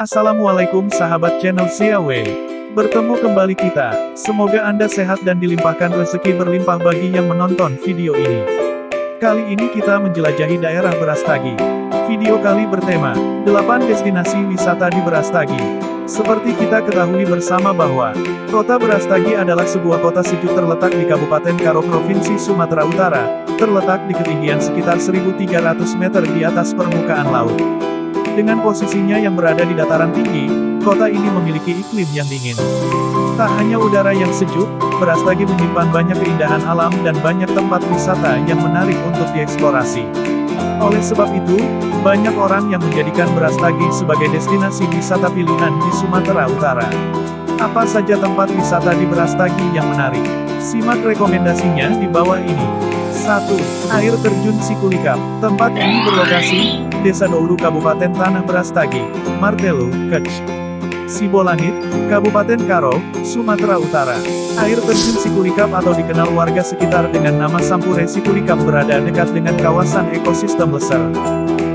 Assalamualaikum sahabat channel CAW. Bertemu kembali kita, semoga Anda sehat dan dilimpahkan rezeki berlimpah bagi yang menonton video ini. Kali ini kita menjelajahi daerah Berastagi. Video kali bertema, 8 destinasi wisata di Berastagi. Seperti kita ketahui bersama bahwa, kota Berastagi adalah sebuah kota sejuk terletak di Kabupaten Karo Provinsi Sumatera Utara, terletak di ketinggian sekitar 1300 meter di atas permukaan laut. Dengan posisinya yang berada di dataran tinggi, kota ini memiliki iklim yang dingin. Tak hanya udara yang sejuk, Berastagi menyimpan banyak keindahan alam dan banyak tempat wisata yang menarik untuk dieksplorasi. Oleh sebab itu, banyak orang yang menjadikan Berastagi sebagai destinasi wisata pilihan di Sumatera Utara. Apa saja tempat wisata di Berastagi yang menarik? Simak rekomendasinya di bawah ini. 1. Air Terjun Sikulikap. Tempat ini berlokasi, Desa Doulu Kabupaten Tanah Berastagi, Martelu, Kecch. Sibolangit, Kabupaten Karo, Sumatera Utara. Air terjun Sikulikap atau dikenal warga sekitar dengan nama Sampure Sikulikap berada dekat dengan kawasan ekosistem Leser.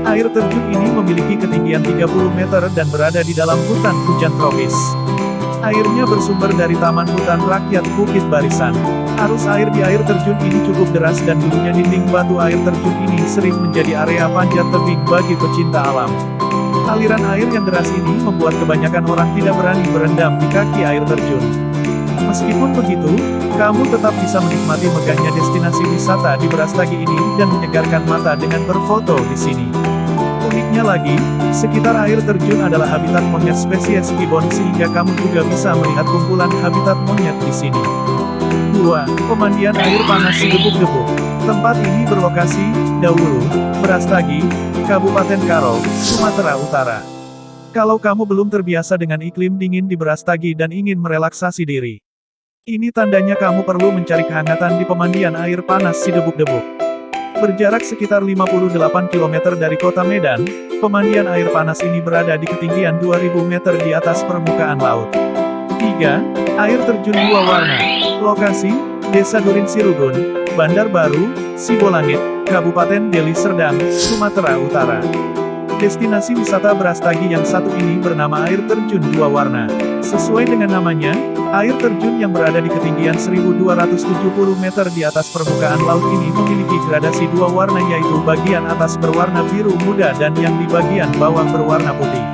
Air terjun ini memiliki ketinggian 30 meter dan berada di dalam hutan hujan tropis. Airnya bersumber dari Taman Hutan Rakyat Bukit Barisan. Arus air di air terjun ini cukup deras dan dulunya dinding batu air terjun ini sering menjadi area panjat tebing bagi pecinta alam. Aliran air yang deras ini membuat kebanyakan orang tidak berani berendam di kaki air terjun. Meskipun begitu, kamu tetap bisa menikmati megahnya destinasi wisata di Berastagi ini dan menyegarkan mata dengan berfoto di sini. Uniknya lagi, sekitar air terjun adalah habitat monyet spesies gibbon sehingga kamu juga bisa melihat kumpulan habitat monyet di sini. 2. Pemandian air panas Gebuk-Gebuk. Tempat ini berlokasi, Dawulu, Berastagi, Kabupaten Karo, Sumatera Utara. Kalau kamu belum terbiasa dengan iklim dingin di Berastagi dan ingin merelaksasi diri. Ini tandanya kamu perlu mencari kehangatan di pemandian air panas Sidebuk-Debuk. Berjarak sekitar 58 km dari kota Medan, pemandian air panas ini berada di ketinggian 2000 meter di atas permukaan laut. 3. Air terjun dua warna. Lokasi, Desa Durin Sirugun, Bandar Baru, Sibolangit, Kabupaten Deli Serdang, Sumatera Utara. Destinasi wisata Berastagi yang satu ini bernama air terjun dua warna. Sesuai dengan namanya, air terjun yang berada di ketinggian 1270 meter di atas permukaan laut ini memiliki gradasi dua warna yaitu bagian atas berwarna biru muda dan yang di bagian bawah berwarna putih.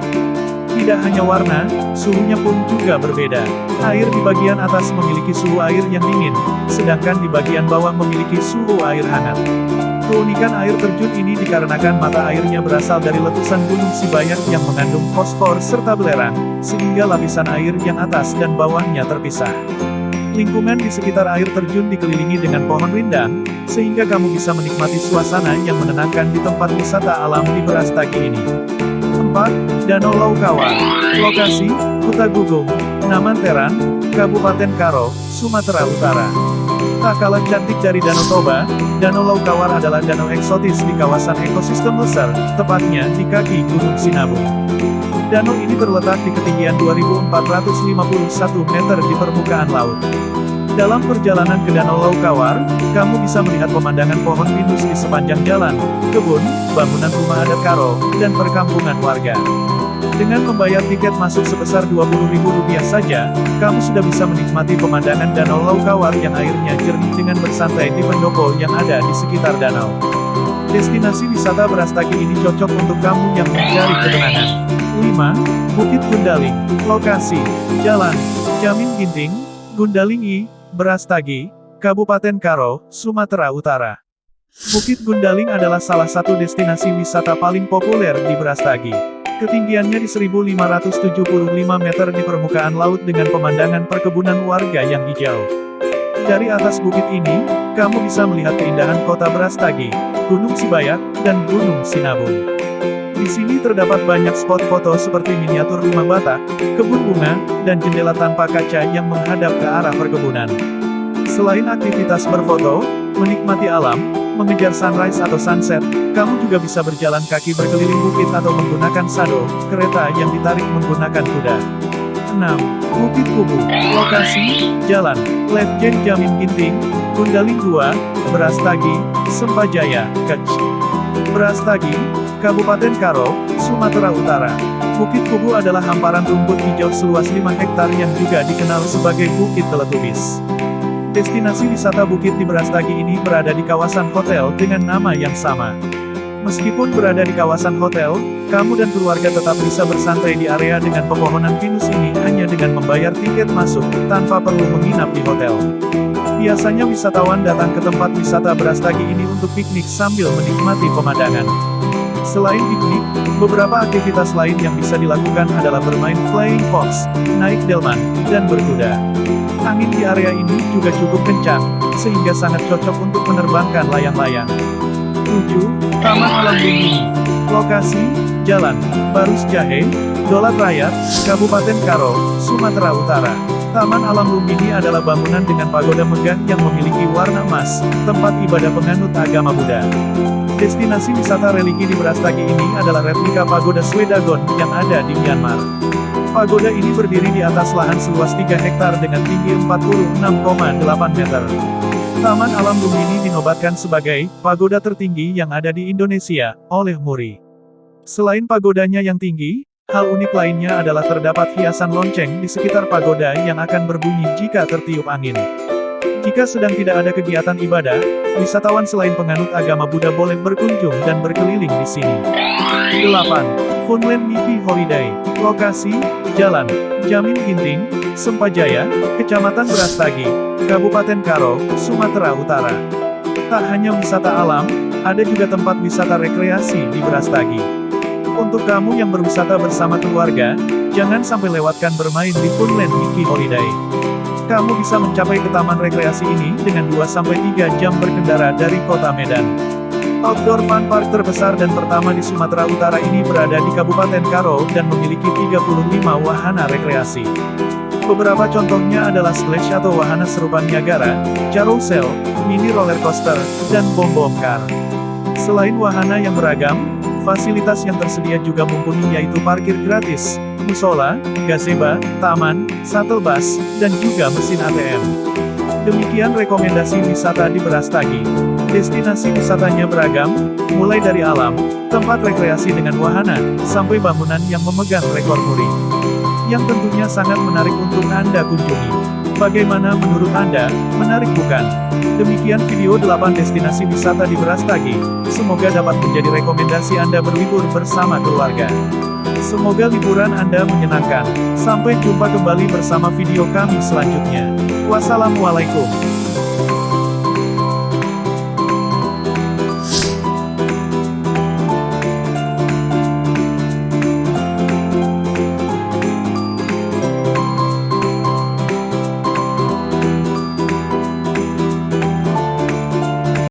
Tidak hanya warna, suhunya pun juga berbeda. Air di bagian atas memiliki suhu air yang dingin, sedangkan di bagian bawah memiliki suhu air hangat. Keunikan air terjun ini dikarenakan mata airnya berasal dari letusan Gunung Sibayak yang mengandung fosfor serta belerang, sehingga lapisan air yang atas dan bawahnya terpisah. Lingkungan di sekitar air terjun dikelilingi dengan pohon rindang, sehingga kamu bisa menikmati suasana yang menenangkan di tempat wisata alam di Berastagi ini. 4. Danau Laukawar. Lokasi, Kuta Gugung, Namanteran, Kabupaten Karo, Sumatera Utara. Tak kalah cantik dari Danau Toba, Danau Laukawar adalah danau eksotis di kawasan ekosistem Lesser, tepatnya di kaki Gunung Sinabung. Danau ini terletak di ketinggian 2451 meter di permukaan laut. Dalam perjalanan ke Danau Laukawar, kamu bisa melihat pemandangan pohon pinus di sepanjang jalan, kebun, bangunan rumah adat Karo, dan perkampungan warga. Dengan membayar tiket masuk sebesar Rp20.000 saja, kamu sudah bisa menikmati pemandangan Danau Laukawar yang airnya jernih dengan bersantai di pendopo yang ada di sekitar danau. Destinasi wisata Berastagi ini cocok untuk kamu yang mencari ketenangan. 5. Bukit Gundaling. Lokasi, Jalan, Jamin Ginting, Gundaling I, Berastagi, Kabupaten Karo, Sumatera Utara. Bukit Gundaling adalah salah satu destinasi wisata paling populer di Berastagi. Ketinggiannya di 1575 meter di permukaan laut dengan pemandangan perkebunan warga yang hijau. Dari atas bukit ini, kamu bisa melihat keindahan kota Brastagi, Gunung Sibayak, dan Gunung Sinabung. Di sini terdapat banyak spot foto seperti miniatur rumah batak, kebun bunga, dan jendela tanpa kaca yang menghadap ke arah perkebunan. Selain aktivitas berfoto, menikmati alam, mengejar sunrise atau sunset, kamu juga bisa berjalan kaki berkeliling bukit atau menggunakan sado, kereta yang ditarik menggunakan kuda. 6. Bukit Kubu. Lokasi, Jalan, Letjen Jamin Ginting, Gundaling 2, Berastagi, Sempajaya, Kecch. Berastagi, Kabupaten Karo, Sumatera Utara. Bukit Kubu adalah hamparan rumput hijau seluas 5 hektar yang juga dikenal sebagai Bukit Teletubis. Destinasi wisata Bukit di Brastagi ini berada di kawasan hotel dengan nama yang sama. Meskipun berada di kawasan hotel, kamu dan keluarga tetap bisa bersantai di area dengan pepohonan pinus ini hanya dengan membayar tiket masuk, tanpa perlu menginap di hotel. Biasanya wisatawan datang ke tempat wisata Brastagi ini untuk piknik sambil menikmati pemandangan. Selain piknik, beberapa aktivitas lain yang bisa dilakukan adalah bermain flying fox, naik delman, dan berkuda. Angin di area ini juga cukup kencang, sehingga sangat cocok untuk menerbangkan layang-layang. 7. Taman Alam Bumi Lokasi, Jalan, Barus Jahe, Dolat Raya, Kabupaten Karo, Sumatera Utara. Taman Alam Lumbini adalah bangunan dengan pagoda megah yang memiliki warna emas, tempat ibadah penganut agama Buddha. Destinasi wisata religi di Brastagi ini adalah replika pagoda Swedagon yang ada di Myanmar. Pagoda ini berdiri di atas lahan seluas 3 hektar dengan tinggi 46,8 meter. Taman Alam Lumbini dinobatkan sebagai pagoda tertinggi yang ada di Indonesia oleh Muri. Selain pagodanya yang tinggi, hal unik lainnya adalah terdapat hiasan lonceng di sekitar pagoda yang akan berbunyi jika tertiup angin. Jika sedang tidak ada kegiatan ibadah, wisatawan selain penganut agama Buddha boleh berkunjung dan berkeliling di sini. 8. Funland Miki Holiday Lokasi, Jalan, Jamin Ginting, Sempajaya, Kecamatan Brastagi, Kabupaten Karo, Sumatera Utara. Tak hanya wisata alam, ada juga tempat wisata rekreasi di Brastagi. Untuk kamu yang berwisata bersama keluarga, jangan sampai lewatkan bermain di Funland Miki Holiday. Kamu bisa mencapai ke taman rekreasi ini dengan 2-3 jam berkendara dari kota Medan. Outdoor Fun Park terbesar dan pertama di Sumatera Utara ini berada di Kabupaten Karo dan memiliki 35 wahana rekreasi. Beberapa contohnya adalah splash atau wahana serupa Niagara, carousel, mini roller coaster, dan bom bom car. Selain wahana yang beragam, fasilitas yang tersedia juga mumpuni yaitu parkir gratis, musola, gazebo, taman, shuttle bus, dan juga mesin ATM. Demikian rekomendasi wisata di Berastagi. Destinasi wisatanya beragam, mulai dari alam, tempat rekreasi dengan wahana, sampai bangunan yang memegang rekor muri. Yang tentunya sangat menarik untuk Anda kunjungi. Bagaimana menurut Anda, menarik bukan? Demikian video 8 destinasi wisata di Berastagi. Semoga dapat menjadi rekomendasi Anda berlibur bersama keluarga. Semoga liburan Anda menyenangkan. Sampai jumpa kembali bersama video kami selanjutnya. Wassalamualaikum.